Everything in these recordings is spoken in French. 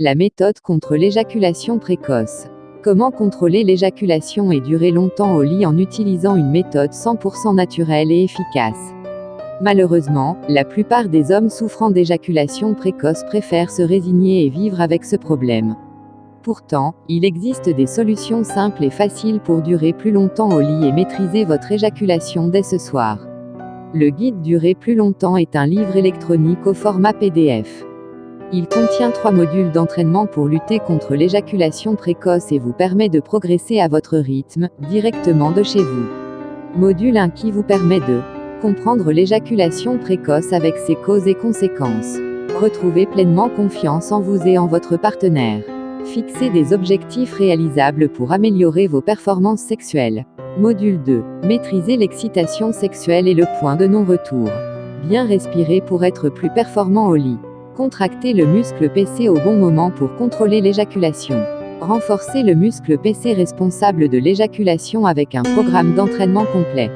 La méthode contre l'éjaculation précoce. Comment contrôler l'éjaculation et durer longtemps au lit en utilisant une méthode 100% naturelle et efficace? Malheureusement, la plupart des hommes souffrant d'éjaculation précoce préfèrent se résigner et vivre avec ce problème. Pourtant, il existe des solutions simples et faciles pour durer plus longtemps au lit et maîtriser votre éjaculation dès ce soir. Le guide Durer plus longtemps est un livre électronique au format PDF. Il contient trois modules d'entraînement pour lutter contre l'éjaculation précoce et vous permet de progresser à votre rythme, directement de chez vous. Module 1 qui vous permet de comprendre l'éjaculation précoce avec ses causes et conséquences. Retrouvez pleinement confiance en vous et en votre partenaire. Fixez des objectifs réalisables pour améliorer vos performances sexuelles. Module 2. Maîtriser l'excitation sexuelle et le point de non-retour. Bien respirer pour être plus performant au lit. Contracter le muscle PC au bon moment pour contrôler l'éjaculation. Renforcer le muscle PC responsable de l'éjaculation avec un programme d'entraînement complet.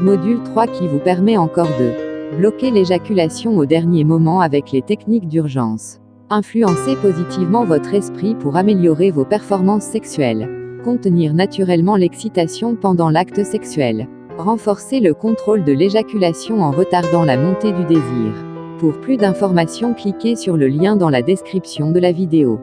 Module 3 qui vous permet encore de bloquer l'éjaculation au dernier moment avec les techniques d'urgence. Influencer positivement votre esprit pour améliorer vos performances sexuelles. Contenir naturellement l'excitation pendant l'acte sexuel. Renforcer le contrôle de l'éjaculation en retardant la montée du désir. Pour plus d'informations cliquez sur le lien dans la description de la vidéo.